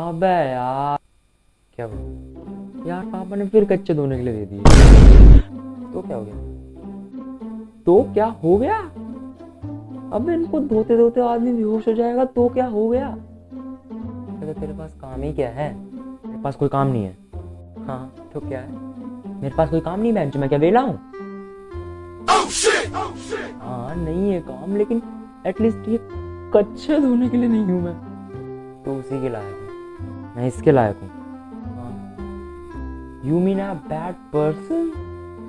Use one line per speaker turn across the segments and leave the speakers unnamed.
अबे यार। क्या हुआ? यार पापा ने फिर कच्चे धोने के लिए दे दिए। तो क्या हो गया? तो क्या हो गया? अब इनको धोते धोते आदमी बेहोश हो जाएगा तो क्या हो गया? अरे तेरे पास काम ही क्या है? मेरे पास कोई काम नहीं है। हाँ तो क्या है? मेरे पास कोई काम नहीं बेंच मैं क्या वेला हूँ? हाँ नहीं है काम लेकिन एटलीस्ट ये कच्चे धोने के लिए नहीं हूँ मैं। तो उसी के लायक। मैं इसके लायक हूँ। You mean a bad person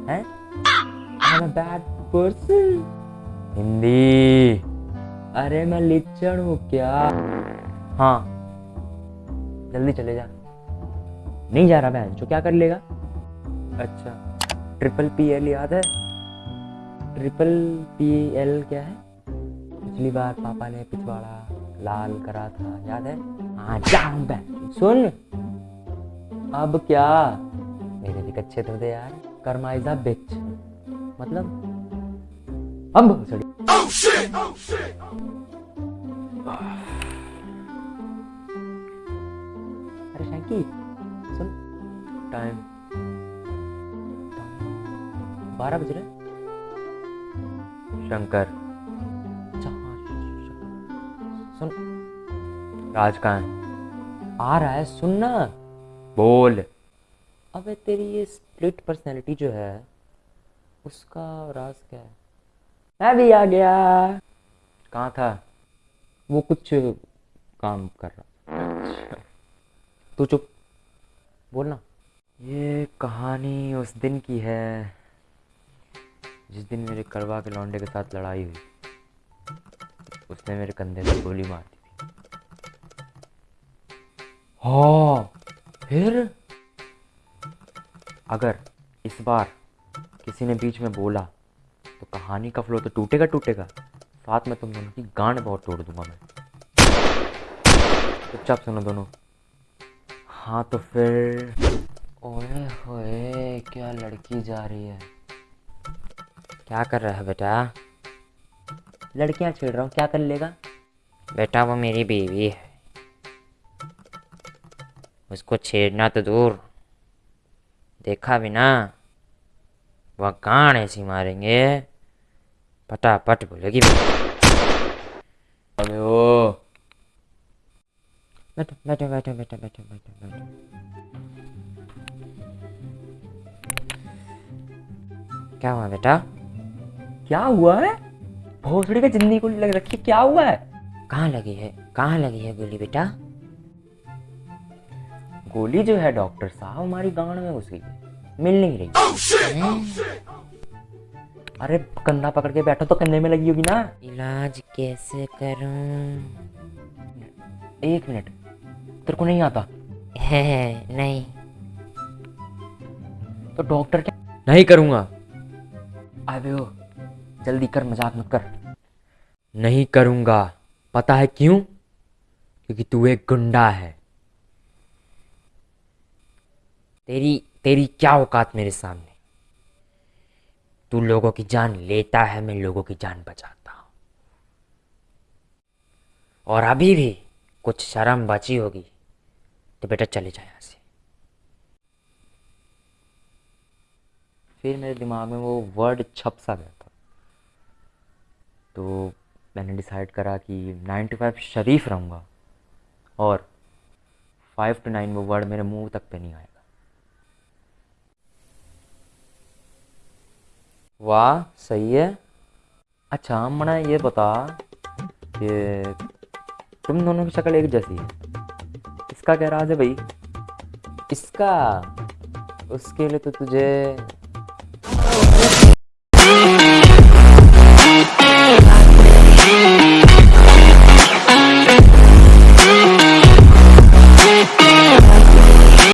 है? A bad person? हिंदी। अरे मैं लिचड़ हूँ क्या? हाँ। जल्दी चले जा। नहीं जा रहा बहन, जो क्या कर लेगा? अच्छा। ट्रिपल पी एल याद है? ट्रिपल पी एल क्या है? पिछली बार पापा ने पिछवाड़ा। लाल करा था याद है? हाँ सुन। अब क्या? मेरे भी कच्चे तो दे यार। Karma is bitch. मतलब? अब सड़ी। अरे शैंकी सुन। टाइम बारह बज रहे शंकर। सुन। राज कहाँ है? आ रहा है सुनना बोल। अबे तेरी ये स्प्लिट पर्सनैलिटी जो है, उसका राज क्या है? मैं भी आ गया। कहाँ था? वो कुछ काम कर रहा तू चुप। बोल ना। ये कहानी उस दिन की है, जिस दिन मेरे करवा के लौंडे के साथ लड़ाई हुई। उसने मेरे कंधे पर गोली मार दी थी। हाँ फिर? अगर इस बार किसी ने बीच में बोला तो कहानी का फ्लो तो टूटेगा टूटेगा। साथ में तुम दोनों की गांड बहुत तोड़ दूँगा मैं। चुपचाप सुनो दोनों। हाँ तो फिर? ओए होए क्या लड़की जा रही है? क्या कर रहा है बेटा? लड़कियाँ छेड़ रहा हूँ क्या कर लेगा? बेटा वो मेरी बीवी है। उसको छेड़ना तो दूर। देखा भी ना वह गान ऐसी मारेंगे। पटापट बोलेगी अबे ओ। बैठो बैठो बैठो बैठो बैठो बैठो बैठो। क्या हुआ बेटा? क्या हुआ है? भोसड़ी का ज़िंदगी को लग रखी है, क्या हुआ है? कहाँ लगी है? कहाँ लगी है गोली बेटा? गोली जो है डॉक्टर साहब हमारी गांड में घुस गई है। मिल नहीं रही। हैं? अरे कंधा पकड़ के बैठो तो कंधे में लगी होगी ना। इलाज कैसे करूँ? एक मिनट तेरे को नहीं आता? है नहीं। तो डॉक्टर क्या? नहीं करूँगा। अबे हो। जल्दी कर, मज़ाक मत कर। नहीं करूँगा। पता है क्यों? क्योंकि तू एक गुंडा है। तेरी तेरी क्या औकात मेरे सामने? तू लोगों की जान लेता है, मैं लोगों की जान बचाता हूँ। और अभी भी कुछ शर्म बची होगी तो बेटा चले जाए यहाँ से। फिर मेरे दिमाग में वो वर्ड छप सा गया। तो मैंने डिसाइड करा कि नाइन टू फाइव शरीफ रहूँगा और फाइव टू नाइन वो वर्ड मेरे मुँह तक पे नहीं आएगा। वाह, सही है। अच्छा मना ये बता कि तुम दोनों की शक्ल एक जैसी है। इसका क्या राज है भाई? इसका? उसके लिए तो तुझे